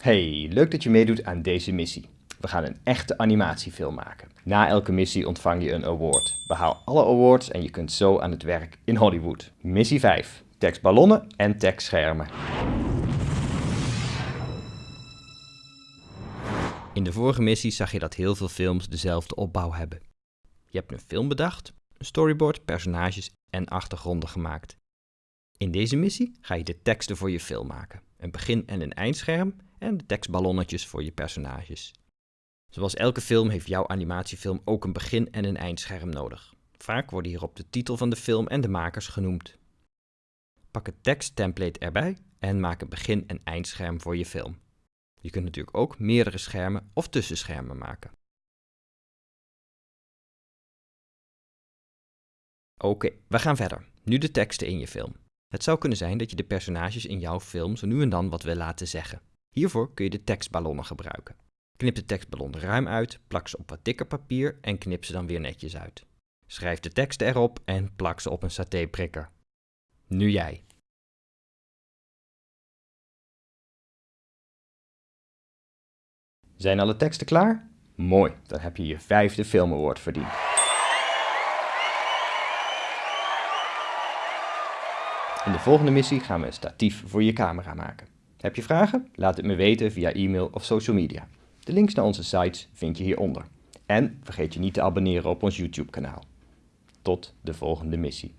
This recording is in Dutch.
Hey, leuk dat je meedoet aan deze missie. We gaan een echte animatiefilm maken. Na elke missie ontvang je een award. Behaal alle awards en je kunt zo aan het werk in Hollywood. Missie 5. Tekstballonnen en tekstschermen. In de vorige missie zag je dat heel veel films dezelfde opbouw hebben. Je hebt een film bedacht, een storyboard, personages en achtergronden gemaakt. In deze missie ga je de teksten voor je film maken, een begin- en een eindscherm en de tekstballonnetjes voor je personages. Zoals elke film heeft jouw animatiefilm ook een begin- en een eindscherm nodig. Vaak worden hierop de titel van de film en de makers genoemd. Pak het teksttemplate erbij en maak een begin- en eindscherm voor je film. Je kunt natuurlijk ook meerdere schermen of tussenschermen maken. Oké, we gaan verder. Nu de teksten in je film. Het zou kunnen zijn dat je de personages in jouw film zo nu en dan wat wil laten zeggen. Hiervoor kun je de tekstballonnen gebruiken. Knip de tekstballon ruim uit, plak ze op wat dikker papier en knip ze dan weer netjes uit. Schrijf de teksten erop en plak ze op een satéprikker. Nu jij. Zijn alle teksten klaar? Mooi, dan heb je je vijfde Film Award verdiend. In de volgende missie gaan we een statief voor je camera maken. Heb je vragen? Laat het me weten via e-mail of social media. De links naar onze sites vind je hieronder. En vergeet je niet te abonneren op ons YouTube kanaal. Tot de volgende missie.